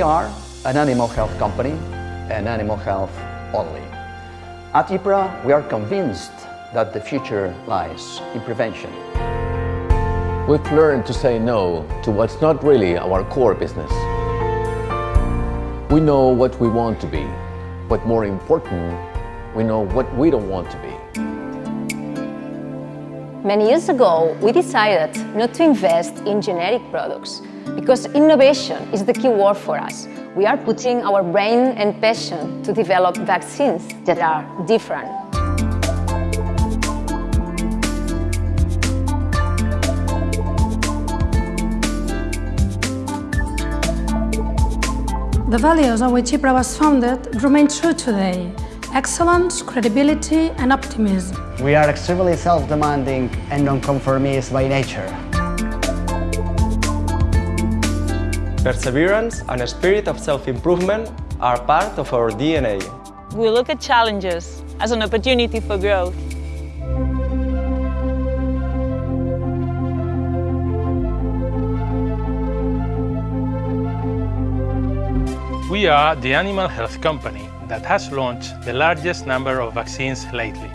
We are an animal health company and animal health only. At HIPRA, we are convinced that the future lies in prevention. We've learned to say no to what's not really our core business. We know what we want to be, but more important, we know what we don't want to be. Many years ago, we decided not to invest in generic products because innovation is the key word for us. We are putting our brain and passion to develop vaccines that are different. The values on which HIPRA was founded remain true today. Excellence, credibility and optimism. We are extremely self-demanding and non-conformist by nature. Perseverance and a spirit of self-improvement are part of our DNA. We look at challenges as an opportunity for growth. We are the animal health company that has launched the largest number of vaccines lately.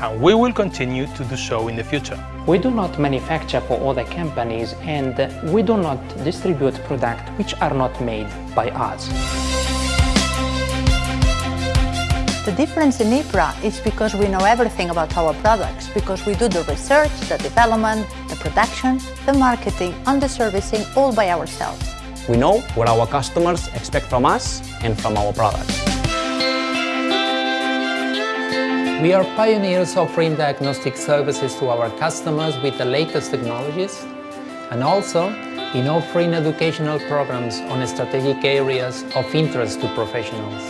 And we will continue to do so in the future. We do not manufacture for other companies and we do not distribute products which are not made by us. The difference in HIPRA is because we know everything about our products, because we do the research, the development, the production, the marketing and the servicing all by ourselves. We know what our customers expect from us and from our products. We are pioneers offering diagnostic services to our customers with the latest technologies and also in offering educational programs on strategic areas of interest to professionals.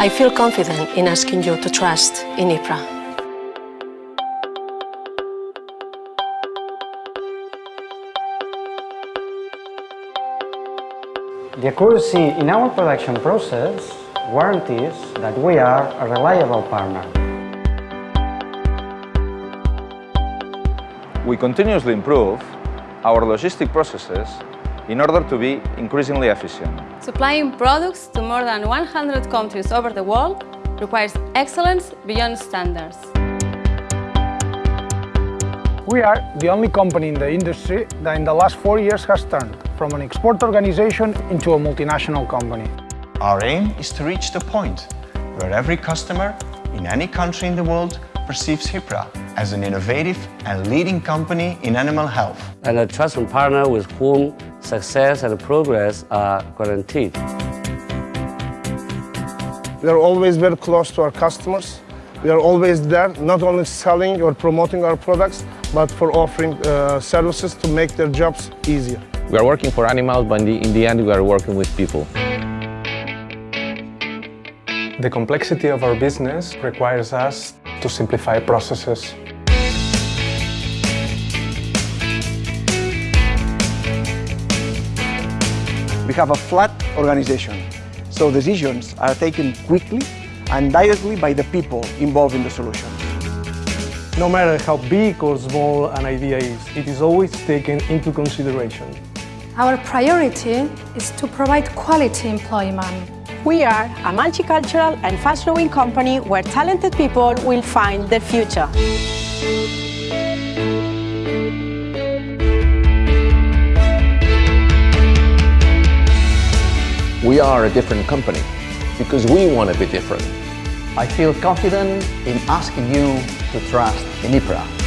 I feel confident in asking you to trust in HIPRA. The accuracy in our production process guarantees that we are a reliable partner. We continuously improve our logistic processes in order to be increasingly efficient. Supplying products to more than 100 countries over the world requires excellence beyond standards. We are the only company in the industry that in the last four years has turned from an export organization into a multinational company. Our aim is to reach the point where every customer in any country in the world perceives HIPRA as an innovative and leading company in animal health. And a trusted partner with whom success and progress are guaranteed. We are always very close to our customers. We are always there, not only selling or promoting our products, but for offering uh, services to make their jobs easier. We are working for animals, but in the, in the end we are working with people. The complexity of our business requires us to simplify processes. We have a flat organization, so decisions are taken quickly and directly by the people involved in the solution. No matter how big or small an idea is, it is always taken into consideration. Our priority is to provide quality employment. We are a multicultural and fast-growing company where talented people will find their future. We are a different company because we want to be different. I feel confident in asking you to trust in HIPRA.